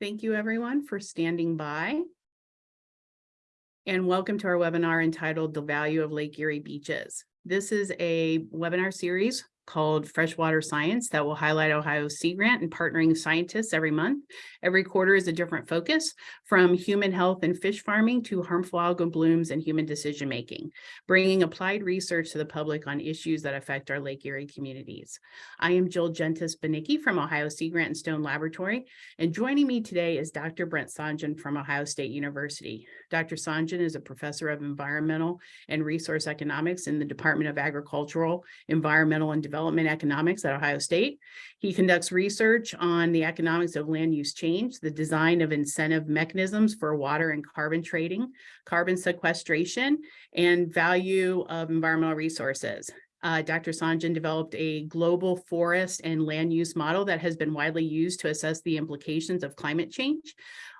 Thank you, everyone, for standing by. And welcome to our webinar entitled The Value of Lake Erie Beaches. This is a webinar series called Freshwater Science that will highlight Ohio's Sea Grant and partnering scientists every month. Every quarter is a different focus from human health and fish farming to harmful algal blooms and human decision making, bringing applied research to the public on issues that affect our Lake Erie communities. I am Jill Jentes Banicki from Ohio Sea Grant and Stone Laboratory, and joining me today is Dr. Brent Sohngen from Ohio State University. Dr. Sohngen is a professor of environmental and resource economics in the Department of Agricultural, Environmental and Development Economics at Ohio State. He conducts research on the economics of land use change, the design of incentive mechanisms for water and carbon trading, carbon sequestration, and value of environmental resources. Uh, Dr. Sohngen developed a global forest and land use model that has been widely used to assess the implications of climate change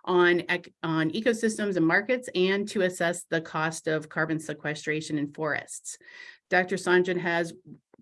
on, on ecosystems and markets and to assess the cost of carbon sequestration in forests. Dr. Sohngen has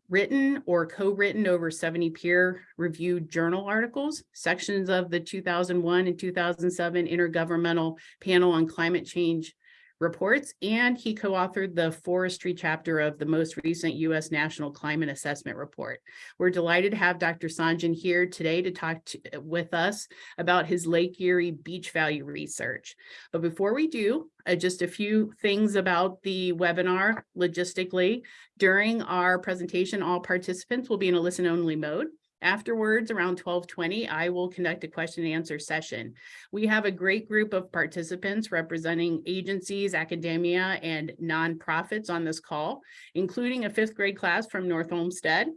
written or co-written over 70 peer-reviewed journal articles, sections of the 2001 and 2007 Intergovernmental Panel on Climate Change reports, and he co-authored the forestry chapter of the most recent U.S. National Climate Assessment Report. We're delighted to have Dr. Sohngen here today to talk to, with us about his Lake Erie beach value research. But before we do, uh, just a few things about the webinar logistically. During our presentation, all participants will be in a listen-only mode. Afterwards, around 1220, I will conduct a question and answer session. We have a great group of participants representing agencies, academia, and nonprofits on this call, including a fifth grade class from North Olmsted,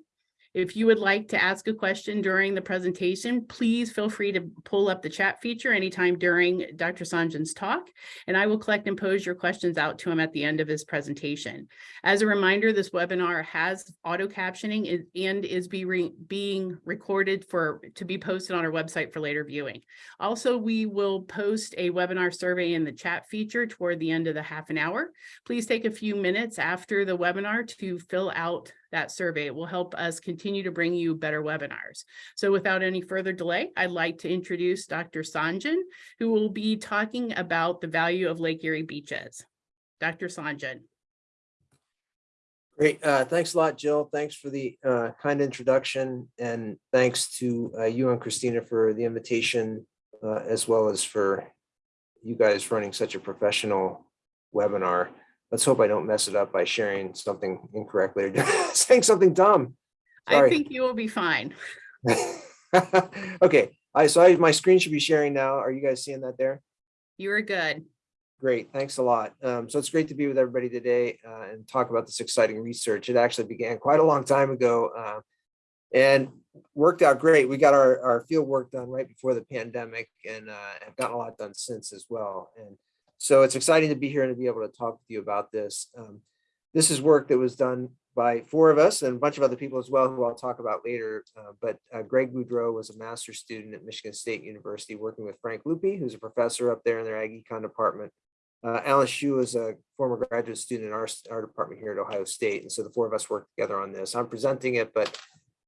if you would like to ask a question during the presentation, please feel free to pull up the chat feature anytime during Dr. Sohngen's talk, and I will collect and pose your questions out to him at the end of his presentation. As a reminder, this webinar has auto captioning and is be re being recorded for to be posted on our website for later viewing. Also, we will post a webinar survey in the chat feature toward the end of the half an hour. Please take a few minutes after the webinar to fill out that survey. It will help us continue to bring you better webinars. So without any further delay, I'd like to introduce Dr. Sohngen, who will be talking about the value of Lake Erie beaches. Dr. Sohngen. Great. Uh, thanks a lot, Jill. Thanks for the uh, kind introduction and thanks to uh, you and Christina for the invitation, uh, as well as for you guys running such a professional webinar let's hope I don't mess it up by sharing something incorrectly or saying something dumb. Sorry. I think you will be fine. okay, I so I, my screen should be sharing now. Are you guys seeing that there? You are good. Great, thanks a lot. Um, so it's great to be with everybody today uh, and talk about this exciting research. It actually began quite a long time ago uh, and worked out great. We got our, our field work done right before the pandemic and uh, have gotten a lot done since as well. And so it's exciting to be here and to be able to talk with you about this. Um, this is work that was done by four of us and a bunch of other people as well, who I'll talk about later. Uh, but uh, Greg Boudreau was a master's student at Michigan State University, working with Frank Lupi, who's a professor up there in their Ag Econ department. Uh, Alan Shu is a former graduate student in our, our department here at Ohio State. And so the four of us worked together on this. I'm presenting it, but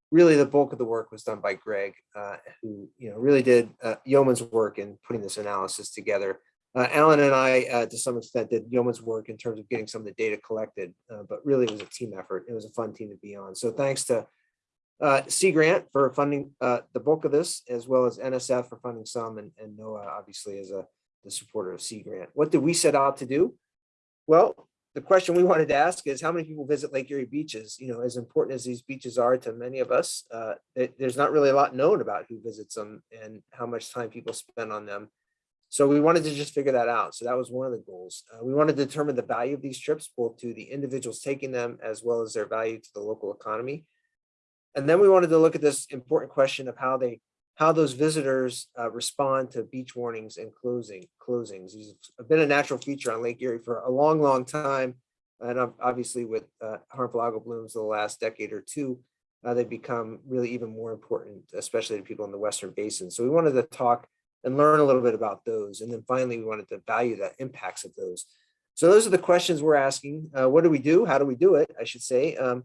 really the bulk of the work was done by Greg, uh, who you know really did uh, yeoman's work in putting this analysis together. Uh, Alan and I, uh, to some extent, did yeoman's work in terms of getting some of the data collected, uh, but really it was a team effort. It was a fun team to be on. So thanks to uh, Sea Grant for funding uh, the bulk of this, as well as NSF for funding some, and, and NOAA obviously as a the supporter of Sea Grant. What did we set out to do? Well, the question we wanted to ask is how many people visit Lake Erie beaches? You know, as important as these beaches are to many of us, uh, it, there's not really a lot known about who visits them and how much time people spend on them. So we wanted to just figure that out. So that was one of the goals. Uh, we wanted to determine the value of these trips, both to the individuals taking them as well as their value to the local economy. And then we wanted to look at this important question of how they how those visitors uh, respond to beach warnings and closing closings. These have been a natural feature on Lake Erie for a long, long time. And obviously with uh, harmful algal blooms in the last decade or two, uh, they become really even more important, especially to people in the Western Basin. So we wanted to talk and learn a little bit about those. And then finally, we wanted to value the impacts of those. So those are the questions we're asking. Uh, what do we do? How do we do it? I should say. Um,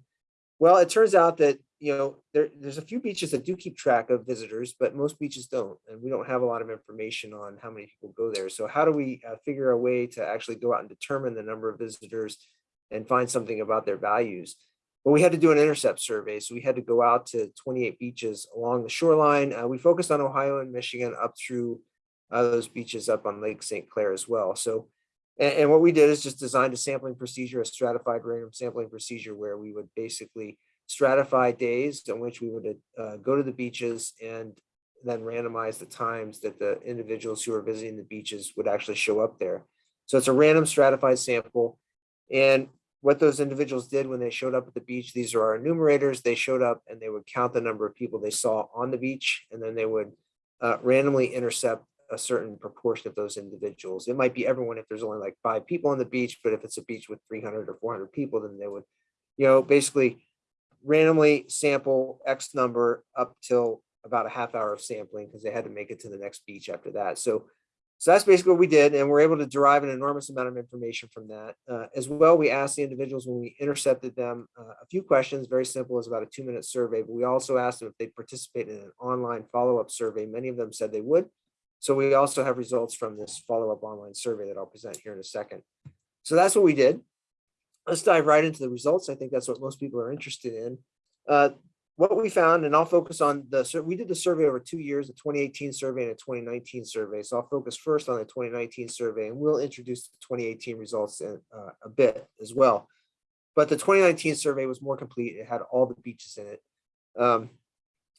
well, it turns out that you know, there, there's a few beaches that do keep track of visitors, but most beaches don't. And we don't have a lot of information on how many people go there. So how do we uh, figure a way to actually go out and determine the number of visitors and find something about their values? Well, we had to do an intercept survey. So we had to go out to 28 beaches along the shoreline. Uh, we focused on Ohio and Michigan up through uh, those beaches up on Lake St. Clair as well. So, and, and what we did is just designed a sampling procedure, a stratified random sampling procedure where we would basically stratify days on which we would uh, go to the beaches and then randomize the times that the individuals who are visiting the beaches would actually show up there. So it's a random stratified sample. And what those individuals did when they showed up at the beach, these are our enumerators, they showed up and they would count the number of people they saw on the beach, and then they would uh, randomly intercept a certain proportion of those individuals. It might be everyone if there's only like five people on the beach, but if it's a beach with 300 or 400 people, then they would, you know, basically randomly sample X number up till about a half hour of sampling because they had to make it to the next beach after that. So, so that's basically what we did. And we're able to derive an enormous amount of information from that. Uh, as well, we asked the individuals when we intercepted them uh, a few questions, very simple, was about a two minute survey, but we also asked them if they participate in an online follow-up survey. Many of them said they would. So we also have results from this follow-up online survey that I'll present here in a second. So that's what we did let's dive right into the results. I think that's what most people are interested in. Uh, what we found, and I'll focus on the, so we did the survey over two years, the 2018 survey and a 2019 survey. So I'll focus first on the 2019 survey and we'll introduce the 2018 results in uh, a bit as well. But the 2019 survey was more complete. It had all the beaches in it. Um,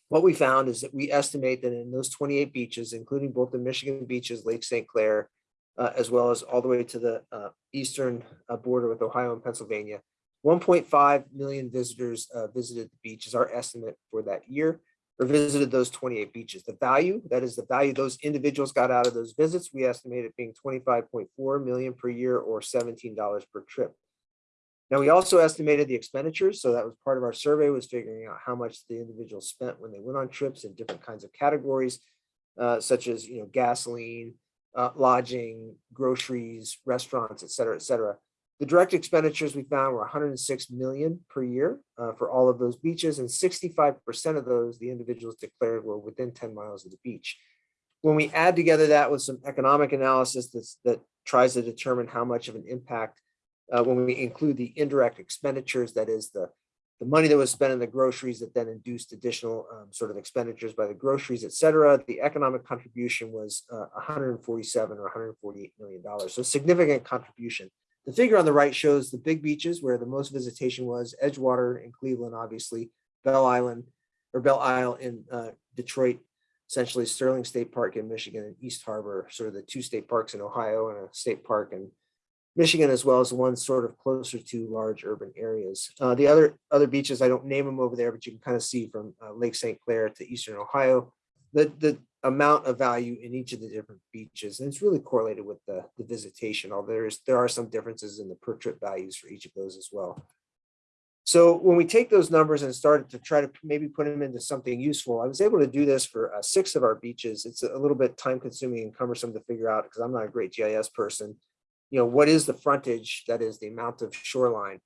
what we found is that we estimate that in those 28 beaches, including both the Michigan beaches, Lake St. Clair, uh, as well as all the way to the uh, eastern uh, border with Ohio and Pennsylvania. 1.5 million visitors uh, visited the beach is our estimate for that year or visited those 28 beaches. The value, that is the value those individuals got out of those visits, we estimate it being 25.4 million per year or $17 per trip. Now, we also estimated the expenditures. So that was part of our survey was figuring out how much the individuals spent when they went on trips in different kinds of categories, uh, such as, you know, gasoline, uh, lodging, groceries, restaurants, et cetera, et cetera. The direct expenditures we found were 106 million per year uh, for all of those beaches, and 65% of those the individuals declared were within 10 miles of the beach. When we add together that with some economic analysis that tries to determine how much of an impact, uh, when we include the indirect expenditures, that is the the money that was spent on the groceries that then induced additional um, sort of expenditures by the groceries, et cetera, the economic contribution was uh, 147 or 148 million dollars. So significant contribution. The figure on the right shows the big beaches where the most visitation was Edgewater in Cleveland, obviously, Belle Island or Belle Isle in uh, Detroit, essentially Sterling State Park in Michigan and East Harbor, sort of the two state parks in Ohio and a state park in Michigan, as well as one sort of closer to large urban areas. Uh, the other other beaches, I don't name them over there, but you can kind of see from uh, Lake St. Clair to Eastern Ohio, the, the amount of value in each of the different beaches. And it's really correlated with the, the visitation, although there's, there are some differences in the per trip values for each of those as well. So when we take those numbers and started to try to maybe put them into something useful, I was able to do this for uh, six of our beaches. It's a little bit time consuming and cumbersome to figure out because I'm not a great GIS person you know, what is the frontage, that is the amount of shoreline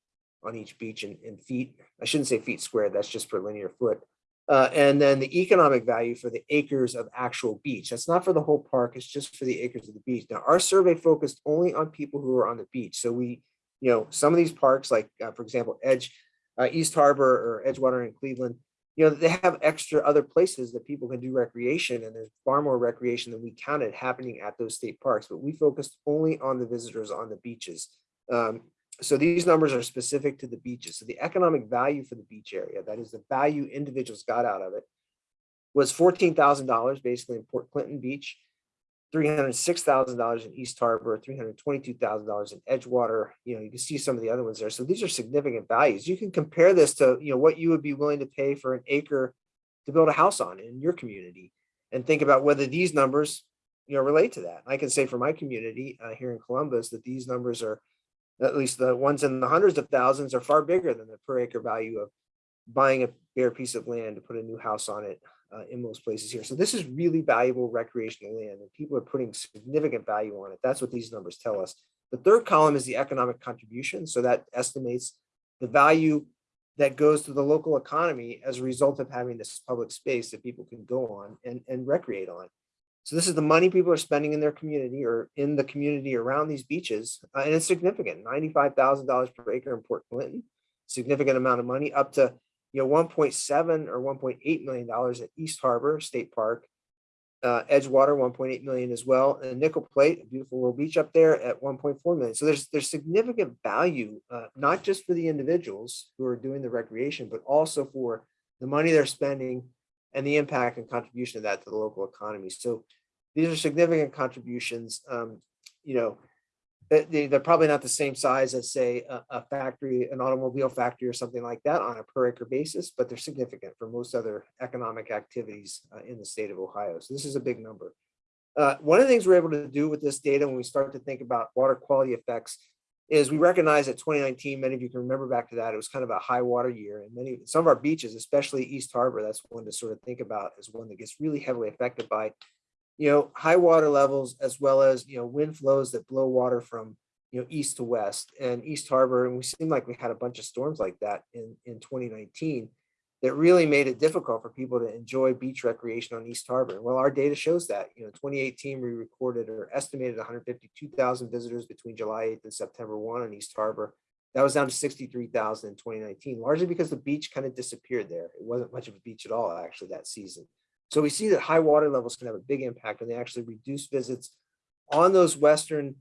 on each beach in, in feet, I shouldn't say feet squared, that's just per linear foot. Uh, and then the economic value for the acres of actual beach. That's not for the whole park, it's just for the acres of the beach. Now, our survey focused only on people who are on the beach. So we, you know, some of these parks, like uh, for example, Edge, uh, East Harbor or Edgewater in Cleveland, you know, they have extra other places that people can do recreation and there's far more recreation than we counted happening at those state parks, but we focused only on the visitors on the beaches. Um, so these numbers are specific to the beaches. So the economic value for the beach area, that is the value individuals got out of it, was $14,000 basically in Port Clinton Beach, $306,000 in East Harbor, $322,000 in Edgewater. You know, you can see some of the other ones there. So these are significant values. You can compare this to, you know, what you would be willing to pay for an acre to build a house on in your community and think about whether these numbers, you know, relate to that. I can say for my community uh, here in Columbus that these numbers are, at least the ones in the hundreds of thousands are far bigger than the per acre value of buying a bare piece of land to put a new house on it uh, in most places here. So this is really valuable recreational land and people are putting significant value on it. That's what these numbers tell us. The third column is the economic contribution. So that estimates the value that goes to the local economy as a result of having this public space that people can go on and, and recreate on. So this is the money people are spending in their community or in the community around these beaches. uh, and it's significant, ninety-five thousand dollars per acre in Port Clinton. Significant amount of money up to, you know, one point seven or one point eight million dollars at East Harbor State Park. Uh, Edgewater, one point eight million as well, and Nickel Plate, a beautiful little beach up there at one point four million. So there's, there's significant value, uh, not just for the individuals who are doing the recreation, but also for the money they're spending and the impact and contribution of that to the local economy. So these are significant contributions, um, you know, they, they're probably not the same size as say a, a factory, an automobile factory or something like that on a per acre basis, but they're significant for most other economic activities uh, in the state of Ohio. So this is a big number. Uh, one of the things we're able to do with this data when we start to think about water quality effects is we recognize that 2019, many of you can remember back to that, it was kind of a high water year and many, some of our beaches, especially East Harbor, that's one to sort of think about as one that gets really heavily affected by you know, high water levels as well as, you know, wind flows that blow water from, you know, east to west and East Harbor. And we seem like we had a bunch of storms like that in, in 2019 that really made it difficult for people to enjoy beach recreation on East Harbor. Well, our data shows that, you know, 2018, we recorded or estimated 152,000 visitors between July 8th and September 1 on East Harbor. That was down to 63,000 in 2019, largely because the beach kind of disappeared there. It wasn't much of a beach at all, actually, that season. So we see that high water levels can have a big impact and they actually reduce visits on those western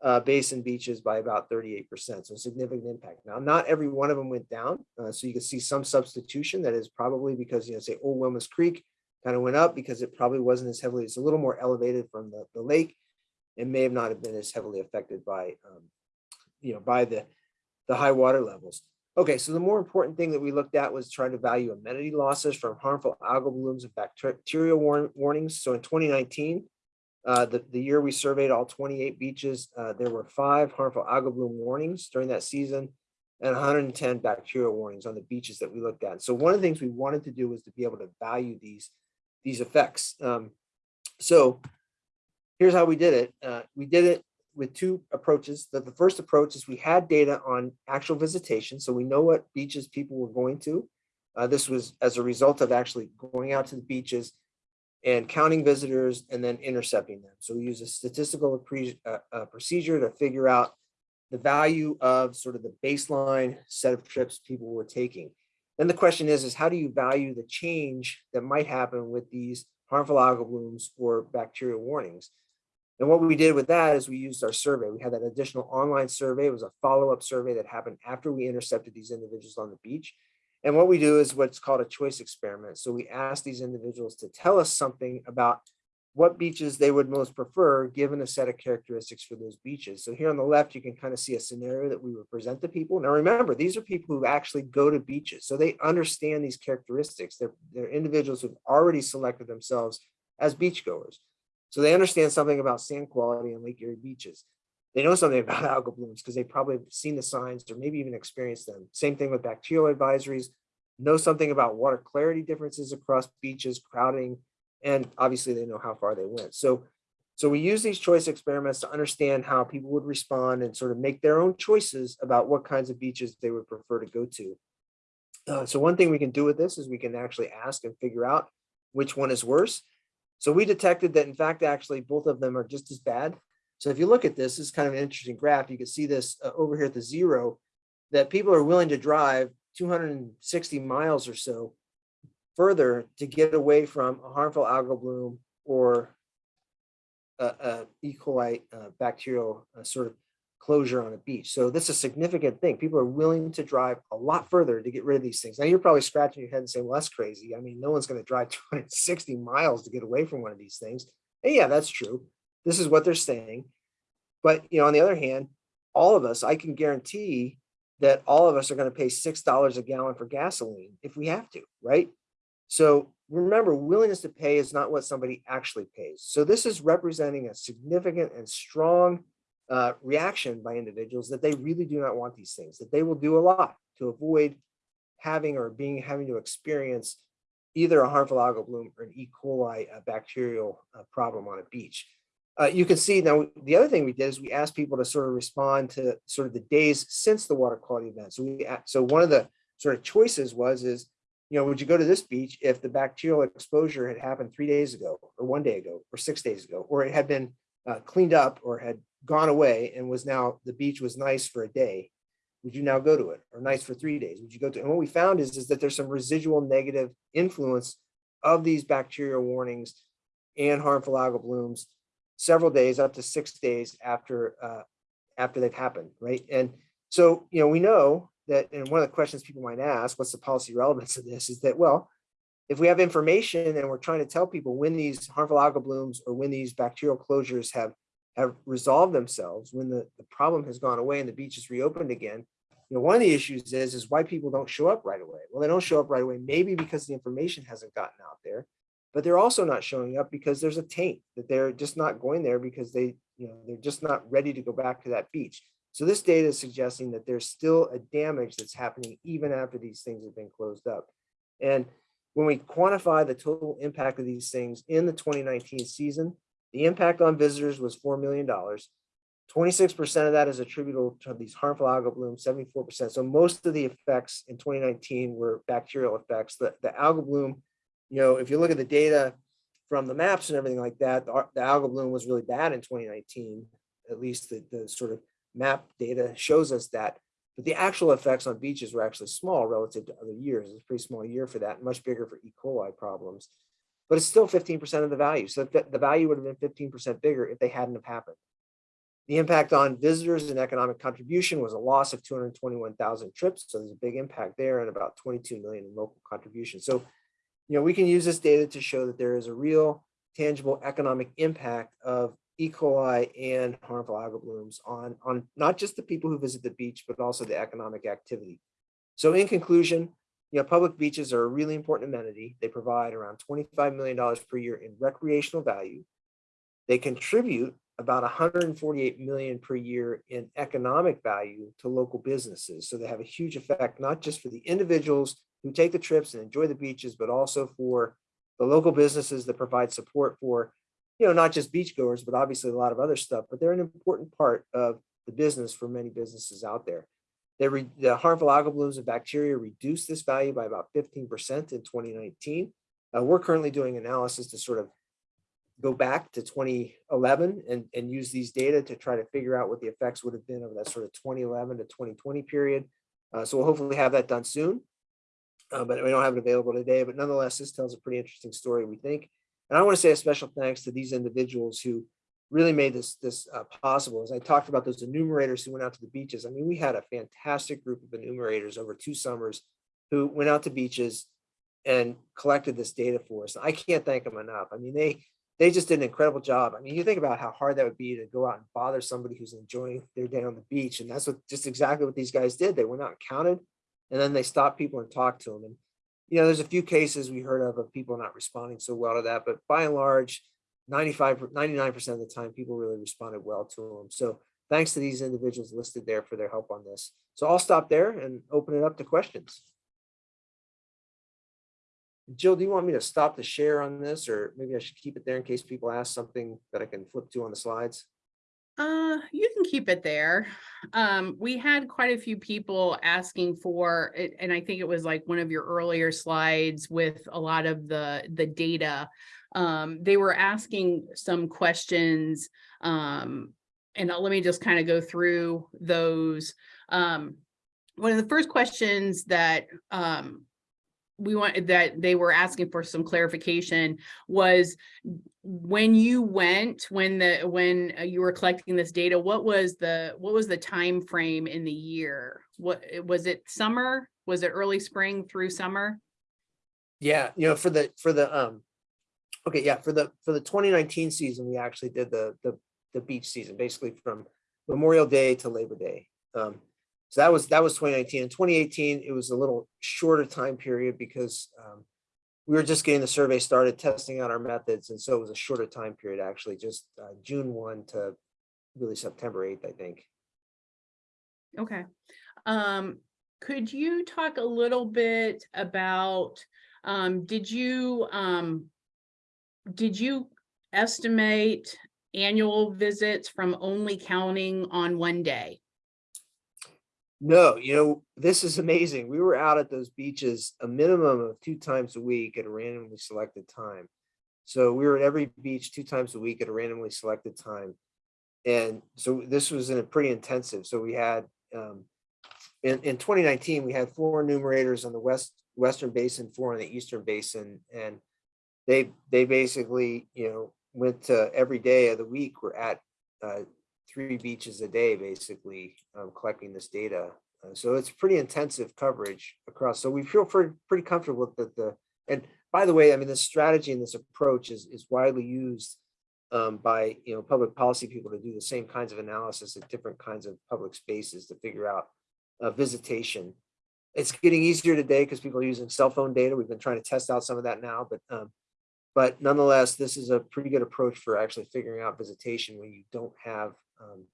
uh, basin beaches by about 38%. So significant impact. Now, not every one of them went down. Uh, so you can see some substitution that is probably because, you know, say Old Woman Creek kind of went up because it probably wasn't as heavily, it's a little more elevated from the, the lake. It may have not have been as heavily affected by, um, you know, by the, the high water levels. Okay, so the more important thing that we looked at was trying to value amenity losses from harmful algal blooms and bacterial warn warnings. So in 2019, uh, the, the year we surveyed all 28 beaches, uh, there were five harmful algal bloom warnings during that season and 110 bacterial warnings on the beaches that we looked at. So one of the things we wanted to do was to be able to value these, these effects. Um, so here's how we did it. Uh, we did it with two approaches. The, the first approach is we had data on actual visitation. So we know what beaches people were going to. Uh, this was as a result of actually going out to the beaches and counting visitors and then intercepting them. So we use a statistical uh, uh, procedure to figure out the value of sort of the baseline set of trips people were taking. Then the question is, is how do you value the change that might happen with these harmful algal blooms or bacterial warnings? And what we did with that is we used our survey. We had that additional online survey. It was a follow-up survey that happened after we intercepted these individuals on the beach. And what we do is what's called a choice experiment. So we ask these individuals to tell us something about what beaches they would most prefer given a set of characteristics for those beaches. So here on the left, you can kind of see a scenario that we would present to people. Now remember, these are people who actually go to beaches. So they understand these characteristics. They're, they're individuals who've already selected themselves as beachgoers. So they understand something about sand quality on Lake Erie beaches. They know something about algal blooms because they probably have seen the signs or maybe even experienced them. Same thing with bacterial advisories, know something about water clarity differences across beaches, crowding, and obviously they know how far they went. So, so we use these choice experiments to understand how people would respond and sort of make their own choices about what kinds of beaches they would prefer to go to. Uh, so one thing we can do with this is we can actually ask and figure out which one is worse. So we detected that in fact, actually both of them are just as bad. So if you look at this, this is kind of an interesting graph. You can see this uh, over here at the zero, that people are willing to drive 260 miles or so further to get away from a harmful algal bloom or a, a E. coli uh, bacterial uh, sort of closure on a beach. So this is a significant thing. People are willing to drive a lot further to get rid of these things. Now you're probably scratching your head and saying, well, that's crazy. I mean, no one's going to drive 260 miles to get away from one of these things. And yeah, that's true. This is what they're saying. But, you know, on the other hand, all of us, I can guarantee that all of us are going to pay $6 a gallon for gasoline if we have to, right? So remember, willingness to pay is not what somebody actually pays. So this is representing a significant and strong uh, reaction by individuals that they really do not want these things, that they will do a lot to avoid having or being having to experience either a harmful algal bloom or an E. coli bacterial uh, problem on a beach. Uh, you can see now the other thing we did is we asked people to sort of respond to sort of the days since the water quality event. So we so one of the sort of choices was, is, you know, would you go to this beach if the bacterial exposure had happened three days ago, or one day ago, or six days ago, or it had been uh, cleaned up or had gone away and was now, the beach was nice for a day? Would you now go to it, or nice for three days? Would you go to, and what we found is, is that there's some residual negative influence of these bacterial warnings and harmful algal blooms several days, up to six days after, uh, after they've happened, right? And so, you know, we know that, and one of the questions people might ask, what's the policy relevance of this, is that, well, if we have information and we're trying to tell people when these harmful algal blooms or when these bacterial closures have, have resolved themselves, when the, the problem has gone away and the beach is reopened again, you know, one of the issues is, is why people don't show up right away. Well, they don't show up right away, maybe because the information hasn't gotten out there, but they're also not showing up because there's a taint that they're just not going there because they, you know, they're just not ready to go back to that beach. So this data is suggesting that there's still a damage that's happening even after these things have been closed up. And when we quantify the total impact of these things in the 2019 season, the impact on visitors was $4 million. 26% of that is attributable to these harmful algal blooms, 74%. So most of the effects in 2019 were bacterial effects. The, the algal bloom, you know, if you look at the data from the maps and everything like that, the, the algal bloom was really bad in 2019. At least the, the sort of map data shows us that. But the actual effects on beaches were actually small relative to other years. It's a pretty small year for that, much bigger for E. coli problems. But it's still 15% of the value. So the, the value would have been 15% bigger if they hadn't have happened. The impact on visitors and economic contribution was a loss of 221,000 trips. So there's a big impact there and about 22 million in local contribution. So, you know, we can use this data to show that there is a real tangible economic impact of E. coli and harmful algal blooms on, on not just the people who visit the beach, but also the economic activity. So in conclusion, you know, public beaches are a really important amenity. They provide around $25 million per year in recreational value. They contribute about 148 million per year in economic value to local businesses. So they have a huge effect, not just for the individuals who take the trips and enjoy the beaches, but also for the local businesses that provide support for, you know, not just beachgoers, but obviously a lot of other stuff, but they're an important part of the business for many businesses out there. The harmful algal blooms and bacteria reduce this value by about 15% in 2019. Uh, we're currently doing analysis to sort of go back to 2011 and, and use these data to try to figure out what the effects would have been over that sort of 2011 to 2020 period. Uh, so we'll hopefully have that done soon, uh, but we don't have it available today. But nonetheless, this tells a pretty interesting story, we think. And I want to say a special thanks to these individuals who really made this this uh, possible. As I talked about those enumerators who went out to the beaches. I mean, we had a fantastic group of enumerators over two summers who went out to beaches and collected this data for us. I can't thank them enough. I mean, they they just did an incredible job. I mean, you think about how hard that would be to go out and bother somebody who's enjoying their day on the beach. And that's what just exactly what these guys did. They went out and counted and then they stop people and talk to them. And, you know, there's a few cases we heard of of people not responding so well to that, but by and large, 95, 99% of the time, people really responded well to them. So thanks to these individuals listed there for their help on this. So I'll stop there and open it up to questions. Jill, do you want me to stop the share on this or maybe I should keep it there in case people ask something that I can flip to on the slides? Uh, you can keep it there. Um, we had quite a few people asking for and I think it was like one of your earlier slides with a lot of the, the data. Um, they were asking some questions, um, and let me just kind of go through those. Um, one of the first questions that, um, we wanted that they were asking for some clarification was when you went when the when uh, you were collecting this data what was the what was the time frame in the year? What was it summer? Was it early spring through summer? Yeah, you know, for the, for the, um, okay, yeah, for the, for the 2019 season, we actually did the, the, the beach season, basically from Memorial Day to Labor Day. Um, so that was, that was 2019. In 2018, it was a little shorter time period because, um, we were just getting the survey started, testing out our methods, and so it was a shorter time period, actually, just, uh, June 1 to really September 8th, I think. okay um could you talk a little bit about um did you um did you estimate annual visits from only counting on one day No, you know, this is amazing. We were out at those beaches a minimum of two times a week at a randomly selected time. So we were at every beach two times a week at a randomly selected time. And so this was in a pretty intensive. So we had um, in, in 2019, we had four enumerators on the west western basin, four on the eastern basin, and they they basically you know went to every day of the week. We're at uh, three beaches a day, basically um, collecting this data. Uh, so it's pretty intensive coverage across. So we feel pretty, comfortable that the, and by the way, I mean, this strategy and this approach is, is widely used um, by, you know, public policy people to do the same kinds of analysis at different kinds of public spaces to figure out uh, visitation. It's getting easier today because people are using cell phone data. We've been trying to test out some of that now, but um, but nonetheless, this is a pretty good approach for actually figuring out visitation when you don't have um,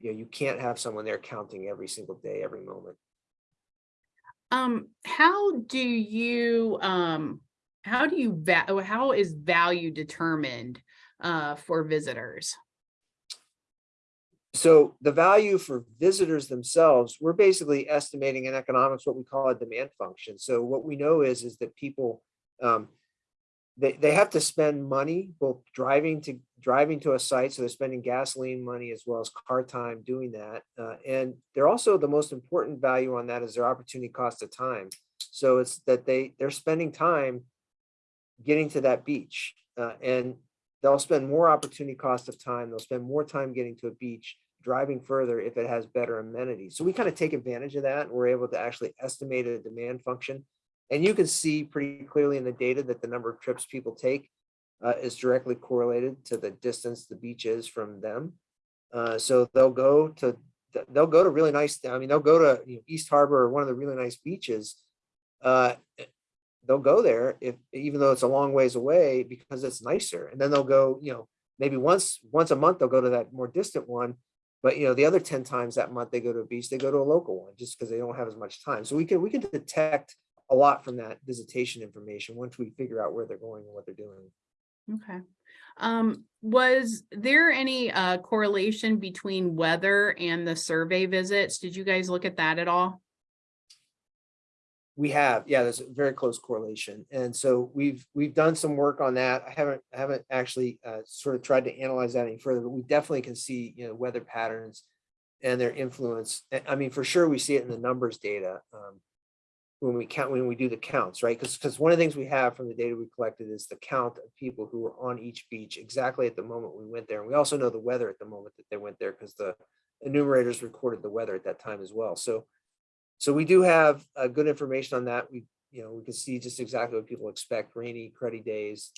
you know, you can't have someone there counting every single day, every moment. Um, how do you, um, how do you, oh, how is value determined, uh, for visitors? So the value for visitors themselves, we're basically estimating in economics what we call a demand function. So what we know is, is that people, um, they, they have to spend money both driving to driving to a site so they're spending gasoline money as well as car time doing that uh, and they're also the most important value on that is their opportunity cost of time. So it's that they they're spending time getting to that beach uh, and they'll spend more opportunity cost of time they'll spend more time getting to a beach driving further if it has better amenities. So we kind of take advantage of that we're able to actually estimate a demand function and you can see pretty clearly in the data that the number of trips people take uh, is directly correlated to the distance the beach is from them. Uh, so they'll go to they'll go to really nice. I mean, they'll go to you know, East Harbor or one of the really nice beaches. Uh, they'll go there if even though it's a long ways away because it's nicer. And then they'll go, you know, maybe once once a month they'll go to that more distant one. But you know, the other 10 times that month they go to a beach, they go to a local one just because they don't have as much time. So we can we can detect a lot from that visitation information once we figure out where they're going and what they're doing. Okay. Um, was there any, uh, correlation between weather and the survey visits? Did you guys look at that at all? We have, yeah, there's a very close correlation. And so we've, we've done some work on that. I haven't, I haven't actually uh, sort of tried to analyze that any further, but we definitely can see, you know, weather patterns and their influence. I- I mean, for sure, we see it in the numbers data. Um, when we count, when we do the counts, right? Because, because one of the things we have from the data we collected is the count of people who were on each beach exactly at the moment we went there. And we also know the weather at the moment that they went there because the enumerators recorded the weather at that time as well. So, so we do have uh, good information on that. We, you know, we can see just exactly what people expect, rainy, cruddy days.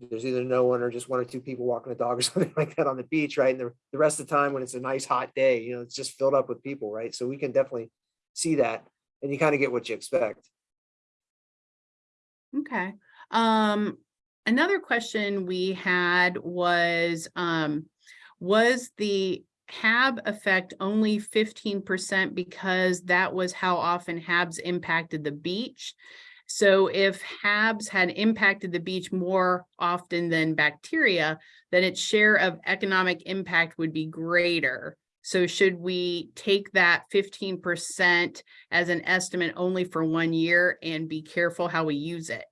There's either no one or just one or two people walking a dog or something like that on the beach, right? And the, the rest of the time when it's a nice hot day, you know, it's just filled up with people, right? So we can definitely see that and you kind of get what you expect. Okay. Um, another question we had was, um, was the HAB effect only fifteen percent because that was how often HABs impacted the beach? So if HABs had impacted the beach more often than bacteria, then its share of economic impact would be greater. So should we take that fifteen percent as an estimate only for one year and be careful how we use it?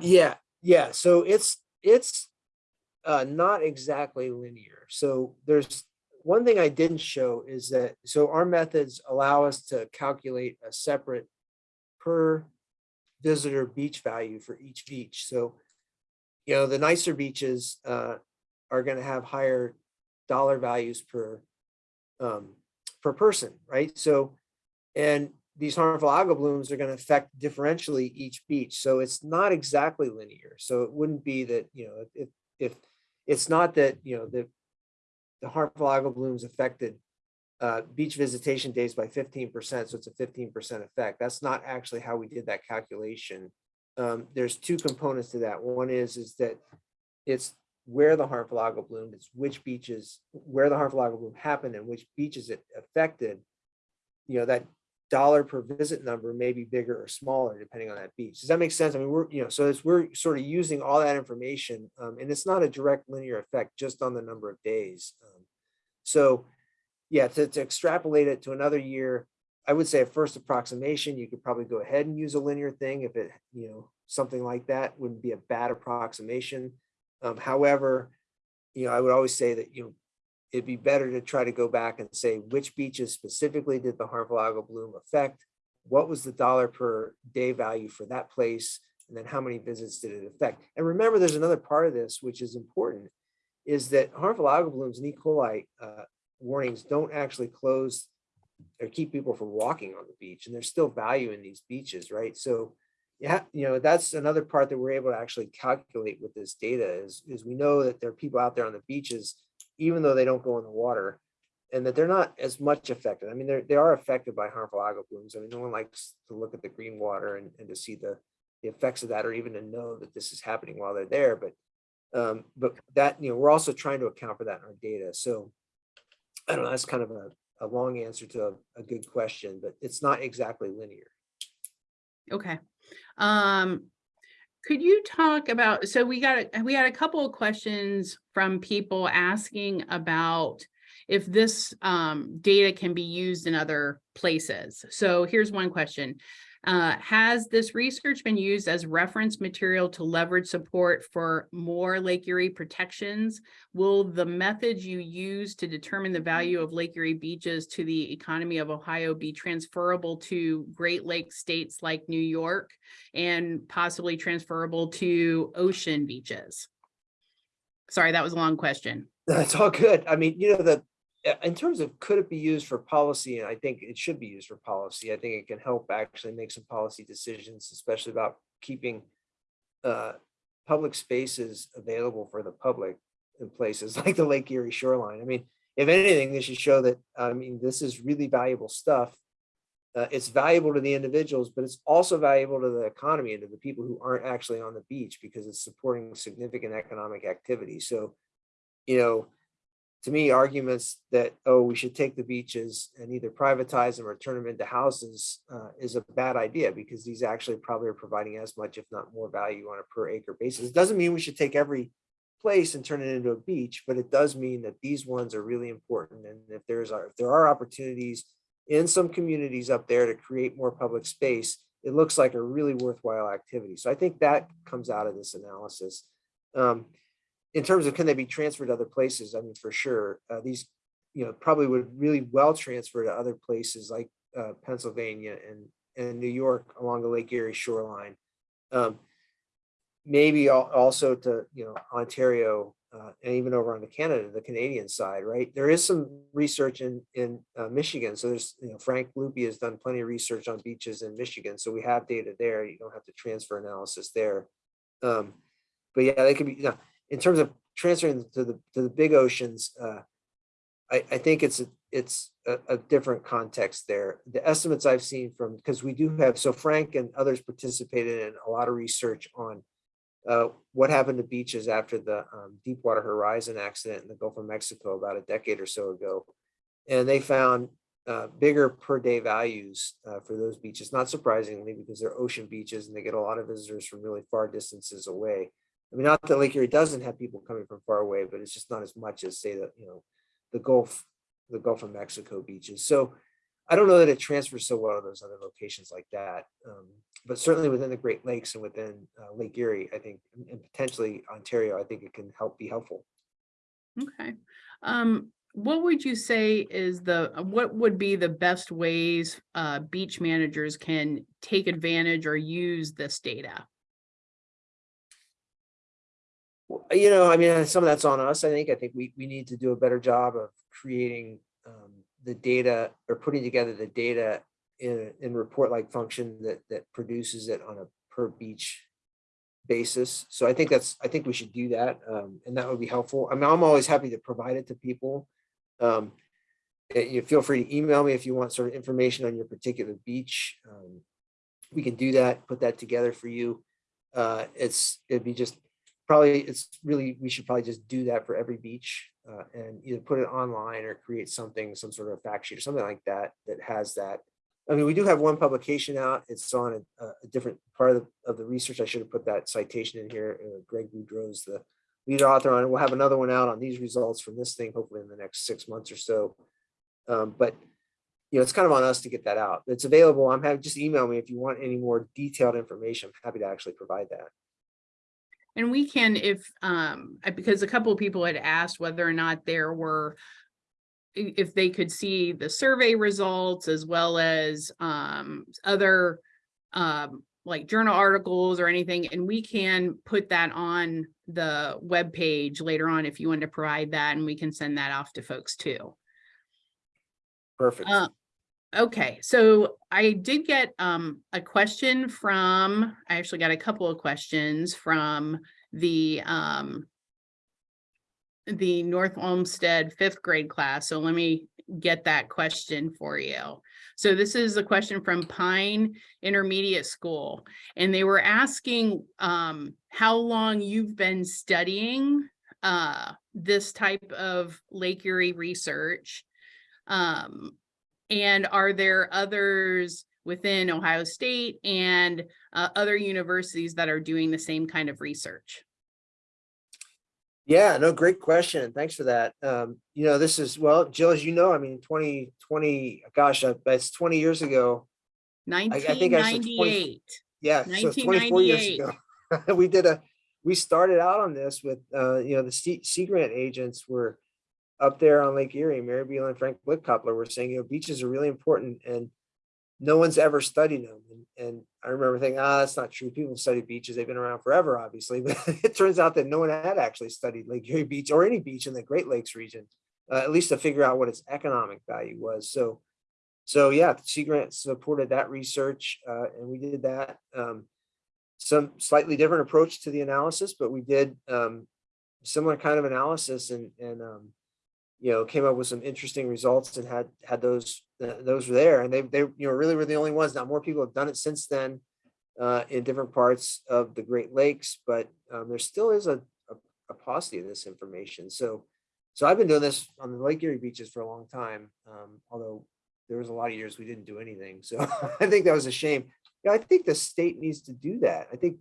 Yeah, yeah. So it's it's uh, not exactly linear. So there's one thing I didn't show is that so our methods allow us to calculate a separate per visitor beach value for each beach. So you know the nicer beaches uh, are going to have higher dollar values per um, per person, right? So and these harmful algal blooms are going to affect differentially each beach. So it's not exactly linear. So it wouldn't be that, you know, if, if it's not that, you know, the, the harmful algal blooms affected uh, beach visitation days by 15%. So it's a 15% effect. That's not actually how we did that calculation. Um, there's two components to that. One is, is that it's where the harmful algal bloom, is, which beaches, where the harmful algal bloom happened and which beaches it affected. You know, that dollar per visit number may be bigger or smaller depending on that beach. Does that make sense? I mean, we're, you know, so as we're sort of using all that information um, and it's not a direct linear effect just on the number of days. Um, so yeah, to, to extrapolate it to another year, I would say a first approximation, you could probably go ahead and use a linear thing if it, you know, something like that wouldn't be a bad approximation. Um, however, you know, I would always say that, you know, it'd be better to try to go back and say which beaches specifically did the harmful algal bloom affect? What was the dollar per day value for that place? And then how many visits did it affect? And remember, there's another part of this, which is important, is that harmful algal blooms and E. coli uh, warnings don't actually close or keep people from walking on the beach. And there's still value in these beaches, right? So yeah, you know, that's another part that we're able to actually calculate with this data is, is we know that there are people out there on the beaches, even though they don't go in the water, and that they're not as much affected. I mean, they're, they are affected by harmful algal blooms. I mean, no one likes to look at the green water and, and to see the, the effects of that, or even to know that this is happening while they're there. But, um, but that, you know, we're also trying to account for that in our data. So I don't know, that's kind of a, a long answer to a, a good question, but it's not exactly linear. Okay. Um, could you talk about, so we got, we had a couple of questions from people asking about if this um data can be used in other places. So here's one question. Uh, has this research been used as reference material to leverage support for more Lake Erie protections? Will the methods you use to determine the value of Lake Erie beaches to the economy of Ohio be transferable to Great Lakes states like New York and possibly transferable to ocean beaches? Sorry, that was a long question. That's all good. I mean, you know, the, in terms of could it be used for policy, and I think it should be used for policy. I think it can help actually make some policy decisions, especially about keeping uh, public spaces available for the public in places like the Lake Erie shoreline. I mean, if anything, this should show that, I mean, this is really valuable stuff. Uh, it's valuable to the individuals, but it's also valuable to the economy and to the people who aren't actually on the beach because it's supporting significant economic activity. So, you know, to me, arguments that, oh, we should take the beaches and either privatize them or turn them into houses uh, is a bad idea because these actually probably are providing as much, if not more value on a per acre basis. It doesn't mean we should take every place and turn it into a beach, but it does mean that these ones are really important. And if there's, if there are opportunities in some communities up there to create more public space, it looks like a really worthwhile activity. So I think that comes out of this analysis. Um, in terms of can they be transferred to other places? I mean, for sure, uh, these, you know, probably would really well transfer to other places like uh, Pennsylvania and, and New York along the Lake Erie shoreline. Um, maybe also to, you know, Ontario uh, and even over on the Canada, the Canadian side, right? There is some research in, in uh, Michigan. So there's, you know, Frank Lupi has done plenty of research on beaches in Michigan. So we have data there. You don't have to transfer analysis there. Um, but yeah, they could be, you know, in terms of transferring to the to the big oceans, uh, I, I think it's a, it's a, a different context there. The estimates I've seen from because we do have so Frank and others participated in a lot of research on uh, what happened to beaches after the um, Deepwater Horizon accident in the Gulf of Mexico about a decade or so ago, and they found uh, bigger per day values uh, for those beaches. Not surprisingly, because they're ocean beaches and they get a lot of visitors from really far distances away. I mean, not that Lake Erie doesn't have people coming from far away, but it's just not as much as say that, you know, the Gulf, the Gulf of Mexico beaches. So I don't know that it transfers so well to those other locations like that. Um, but certainly within the Great Lakes and within uh, Lake Erie, I think, and- potentially Ontario, I think it can help be helpful. Okay. Um, what would you say is the, what would be the best ways uh beach managers can take advantage or use this data? You know, I mean, some of that's on us. I think, I think we, we need to do a better job of creating um, the data or putting together the data in, in report-like function that, that produces it on a per beach basis. So I think that's, I think we should do that. um, And that would be helpful. I mean, I'm always happy to provide it to people. Um, eh, You feel free to email me if you want sort of information on your particular beach. Um, We can do that, put that together for you. Uh, It's, it'd be just probably it's really we should probably just do that for every beach uh, and either put it online or create something some sort of fact sheet or something like that that has that i mean we do have one publication out it's on a, a different part of the, of the research i should have put that citation in here uh, greg boudreau's the lead author on it we'll have another one out on these results from this thing hopefully in the next six months or so Um, but you know, it's kind of on us to get that out. It's available. I'm having, just email me if you want any more detailed information. I'm happy to actually provide that. And we can, if, um, because a couple of people had asked whether or not there were. If they could see the survey results as well as, um, other. Um, like journal articles or anything, and we can put that on the webpage later on if you want to provide that, and we can send that off to folks too. Perfect. Uh, okay, so I did get um a question from, I actually got a couple of questions from the um. The North Olmsted fifth grade class, so let me get that question for you. So this is a question from Pine Intermediate School, and they were asking um how long you've been studying uh this type of Lake Erie research. Um, and are there others within Ohio State and uh, other universities that are doing the same kind of research? Yeah, no, great question. Thanks for that. Um, you know, this is, well, Jill, as you know, I mean, 2020, gosh, uh, that's 20 years ago. I Nineteen think I said 20 ninety-eight. Yeah, so 24 years ago. We did a, we started out on this with, uh, you know, the Sea, Sea Grant agents were up there on Lake Erie, Mary Beal and Frank Lichtkoppler were saying, you know, beaches are really important and no one's ever studied them. And, and I remember thinking, ah, that's not true. People study beaches. They've been around forever, obviously, but it turns out that no one had actually studied Lake Erie Beach or any beach in the Great Lakes region, uh, at least to figure out what its economic value was. So, so yeah, Sea Grant supported that research, uh, and we did that. Um, some slightly different approach to the analysis, but we did um, similar kind of analysis and, and um, you know, came up with some interesting results and had had those uh, those were there, and they they you know really were the only ones. Now more people have done it since then uh, in different parts of the Great Lakes, but um, there still is a, a, a paucity of this information. So so I've been doing this on the Lake Erie beaches for a long time, um, although there was a lot of years we didn't do anything. So I think that was a shame. Yeah, I think the state needs to do that. I think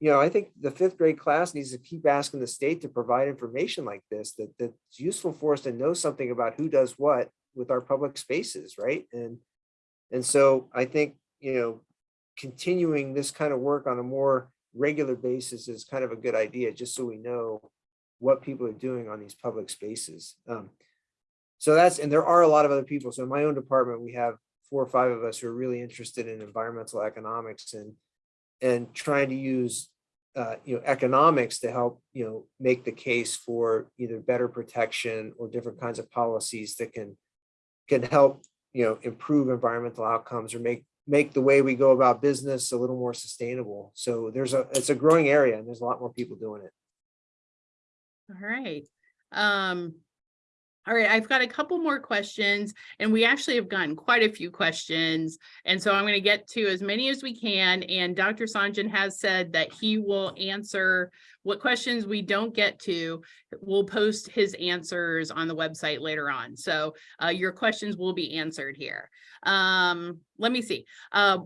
you know, I think the fifth grade class needs to keep asking the state to provide information like this, that that's useful for us to know something about who does what with our public spaces, right? And and so I think, you know, continuing this kind of work on a more regular basis is kind of a good idea, just so we know what people are doing on these public spaces. Um, so that's, and there are a lot of other people. So in my own department, we have four or five of us who are really interested in environmental economics and and trying to use uh, you know economics to help you know make the case for either better protection or different kinds of policies that can can help you know improve environmental outcomes or make make the way we go about business a little more sustainable. So there's a it's a growing area and there's a lot more people doing it. All right. Um, all right, I've got a couple more questions and we actually have gotten quite a few questions. And so I'm going to get to as many as we can. And Dr. Sohngen has said that he will answer what questions we don't get to. We'll post his answers on the website later on. So uh, your questions will be answered here. Um, let me see. Uh,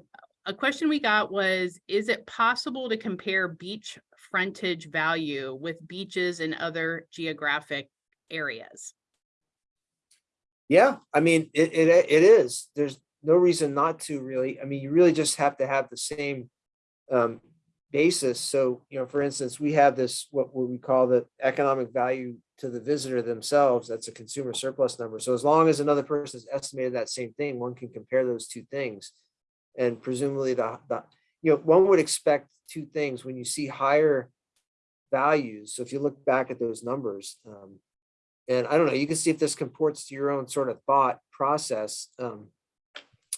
a question we got was, is it possible to compare beach frontage value with beaches in other geographic areas? Yeah, I mean, it, it, it is. There's no reason not to really. I mean, you really just have to have the same um, basis. So, you know, for instance, we have this, what we call the economic value to the visitor themselves. That's a consumer surplus number. So as long as another person has estimated that same thing, one can compare those two things. And presumably the, the you know, one would expect two things when you see higher values. So if you look back at those numbers, um, and I don't know, you can see if this comports to your own sort of thought process. Um,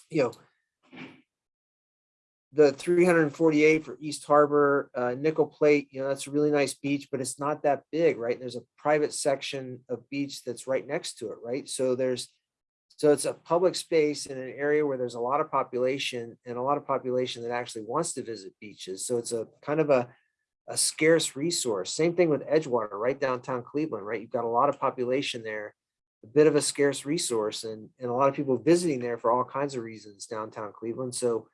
you know, the 348 for East Harbor, uh, Nickel Plate, you know, that's a really nice beach, but it's not that big, right? And There's a private section of beach that's right next to it, right? So there's, so it's a public space in an area where there's a lot of population and a lot of population that actually wants to visit beaches. So it's a kind of a, a scarce resource. Same thing with Edgewater, right downtown Cleveland, right? You've got a lot of population there, a bit of a scarce resource and, and a lot of people visiting there for all kinds of reasons downtown Cleveland. So,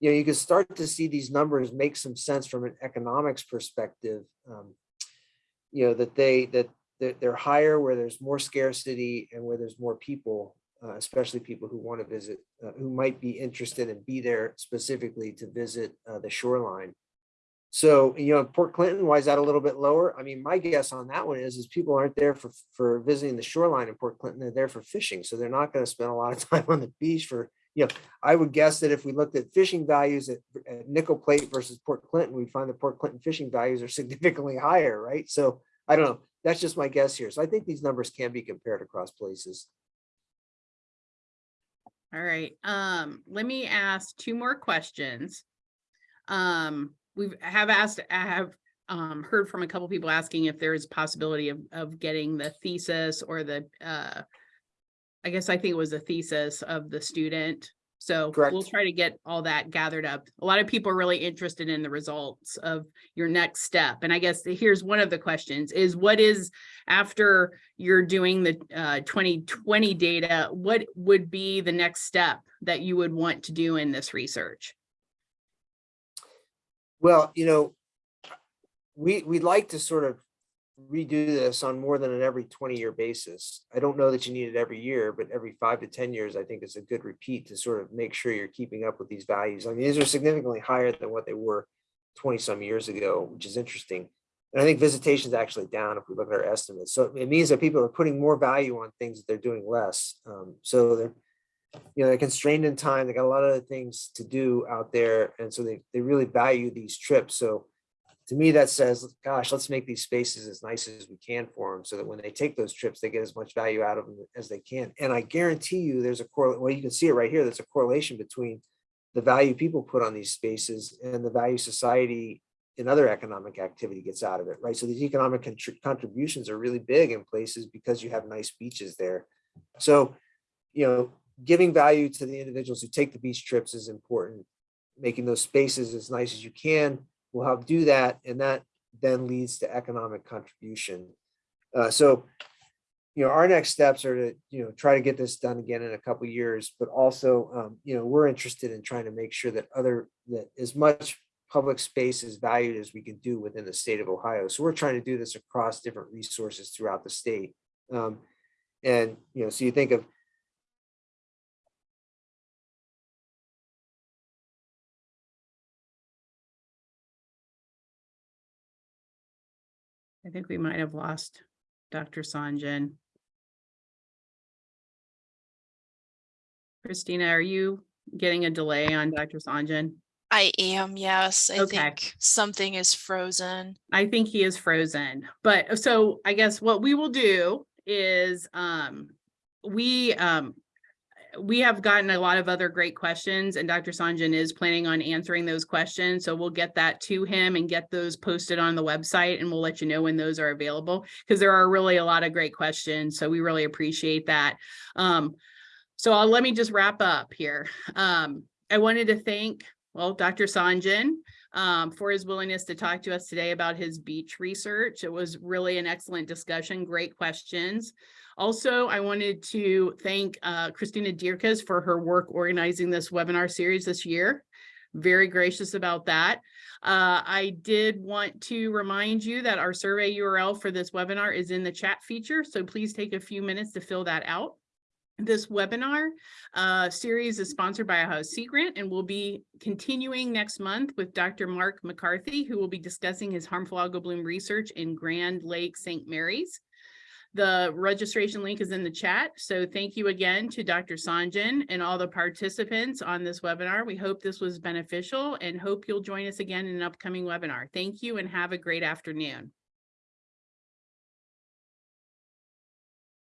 you know, you can start to see these numbers make some sense from an economics perspective. Um, you know, that they, that they're, higher where there's more scarcity and where there's more people uh, especially people who want to visit, uh, who might be interested and be there specifically to visit uh, the shoreline. So, you know, Port Clinton, why is that a little bit lower? I mean, my guess on that one is, is people aren't there for, for visiting the shoreline in Port Clinton, they're there for fishing. So they're not going to spend a lot of time on the beach for, you know, I would guess that if we looked at fishing values at, at Nickel Plate versus Port Clinton, we'd find the Port Clinton fishing values are significantly higher, right? So I don't know. That's just my guess here. So I think these numbers can be compared across places. All right, um, let me ask two more questions. Um, we've asked, I have um heard from a couple people asking if there is possibility of of getting the thesis or the uh. I guess I think it was a thesis of the student. So we'll try to get all that gathered up. A lot of people are really interested in the results of your next step. And I guess here's one of the questions is what is after you're doing the uh twenty twenty data, what would be the next step that you would want to do in this research? Well, you know, we, we'd like to sort of redo this on more than an every twenty year basis. I don't know that you need it every year, but every five to ten years, I think is a good repeat to sort of make sure you're keeping up with these values. I mean, these are significantly higher than what they were twenty some years ago, which is interesting. And I think visitation is actually down if we look at our estimates. So it means that people are putting more value on things that they're doing less. Um, so they're, you know, they're constrained in time. They got a lot of things to do out there. And so they, they really value these trips. So to me, that says, gosh, let's make these spaces as nice as we can for them so that when they take those trips, they get as much value out of them as they can. And I guarantee you there's a correlation, well, you can see it right here. There's a correlation between the value people put on these spaces and the value society and other economic activity gets out of it, right? So these economic contributions are really big in places because you have nice beaches there. So, you know, giving value to the individuals who take the beach trips is important. Making those spaces as nice as you can will help do that. And that then leads to economic contribution. Uh, so, you know, our next steps are to, you know, try to get this done again in a couple years, but also, um, you know, we're interested in trying to make sure that other, that as much public space is valued as we can do within the state of Ohio. So we're trying to do this across different resources throughout the state. Um, and, you know, so you think of I think we might have lost Dr. Sohngen. Christina, are you getting a delay on Dr. Sohngen? I am, yes. I Okay. think something is frozen. I think he is frozen, but so I guess what we will do is, um, we, um, we have gotten a lot of other great questions and Dr. Sohngen is planning on answering those questions. So we'll get that to him and get those posted on the website and we'll let you know when those are available because there are really a lot of great questions. So we really appreciate that. Um, so I'll, let me just wrap up here. Um, I wanted to thank, well, Dr. Sohngen, um, for his willingness to talk to us today about his beach research. It was really an excellent discussion, great questions. Also, I wanted to thank uh, Christina Dierkes for her work organizing this webinar series this year. Very gracious about that. Uh, I did want to remind you that our survey URL for this webinar is in the chat feature, so please take a few minutes to fill that out. This webinar uh, series is sponsored by Ohio Sea Grant and will be continuing next month with Dr. Mark McCarthy, who will be discussing his harmful algal bloom research in Grand Lake St. Mary's. The registration link is in the chat. So thank you again to Dr. Sohngen and all the participants on this webinar. We hope this was beneficial and hope you'll join us again in an upcoming webinar. Thank you and have a great afternoon.